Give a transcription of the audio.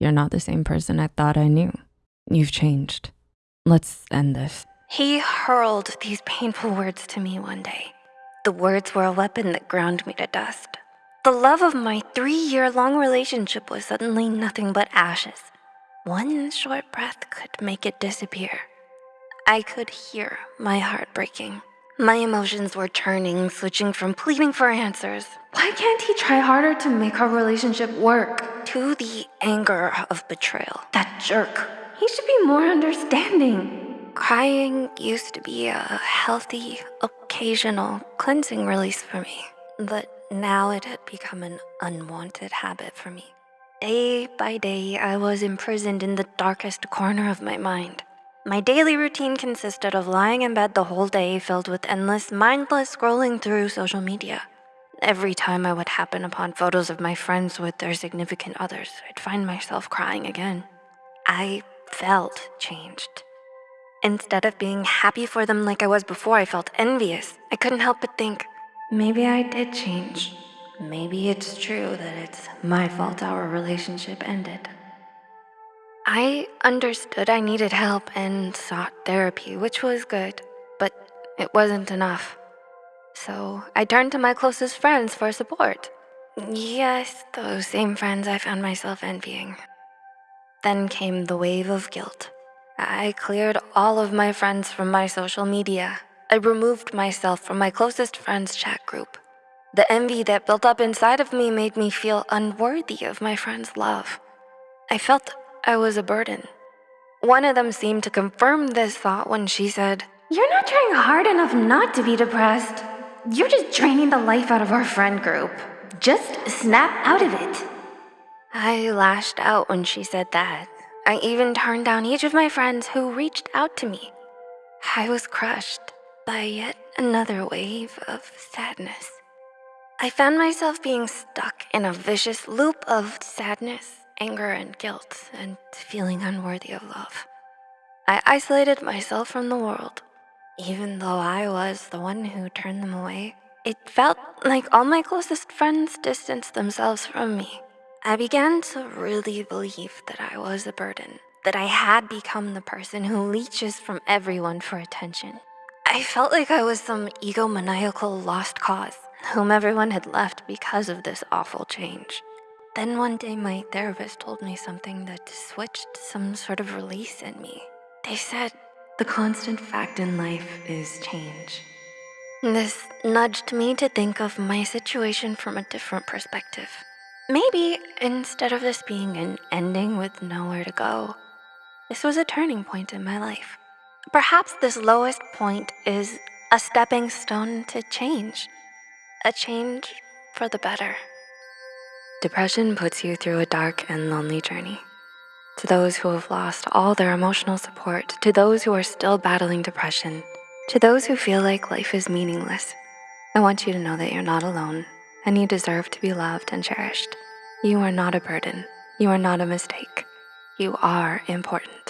You're not the same person I thought I knew. You've changed. Let's end this. He hurled these painful words to me one day. The words were a weapon that ground me to dust. The love of my three year long relationship was suddenly nothing but ashes. One short breath could make it disappear. I could hear my heart breaking. My emotions were turning, switching from pleading for answers. Why can't he try harder to make our relationship work? To the anger of betrayal. That jerk. He should be more understanding. Crying used to be a healthy, occasional cleansing release for me, but now it had become an unwanted habit for me. Day by day, I was imprisoned in the darkest corner of my mind. My daily routine consisted of lying in bed the whole day filled with endless, mindless scrolling through social media. Every time I would happen upon photos of my friends with their significant others, I'd find myself crying again. I felt changed. Instead of being happy for them like I was before, I felt envious. I couldn't help but think, maybe I did change. Maybe it's true that it's my fault our relationship ended. I understood I needed help and sought therapy, which was good, but it wasn't enough. So I turned to my closest friends for support. Yes, those same friends I found myself envying. Then came the wave of guilt. I cleared all of my friends from my social media. I removed myself from my closest friends' chat group. The envy that built up inside of me made me feel unworthy of my friends' love. I felt I was a burden. One of them seemed to confirm this thought when she said, You're not trying hard enough not to be depressed. You're just draining the life out of our friend group. Just snap out of it. I lashed out when she said that. I even turned down each of my friends who reached out to me. I was crushed by yet another wave of sadness. I found myself being stuck in a vicious loop of sadness anger and guilt, and feeling unworthy of love. I isolated myself from the world. Even though I was the one who turned them away, it felt like all my closest friends distanced themselves from me. I began to really believe that I was a burden, that I had become the person who leeches from everyone for attention. I felt like I was some egomaniacal lost cause, whom everyone had left because of this awful change. Then one day, my therapist told me something that switched some sort of release in me. They said, The constant fact in life is change. This nudged me to think of my situation from a different perspective. Maybe instead of this being an ending with nowhere to go, this was a turning point in my life. Perhaps this lowest point is a stepping stone to change, a change for the better. Depression puts you through a dark and lonely journey. To those who have lost all their emotional support, to those who are still battling depression, to those who feel like life is meaningless, I want you to know that you're not alone and you deserve to be loved and cherished. You are not a burden. You are not a mistake. You are important.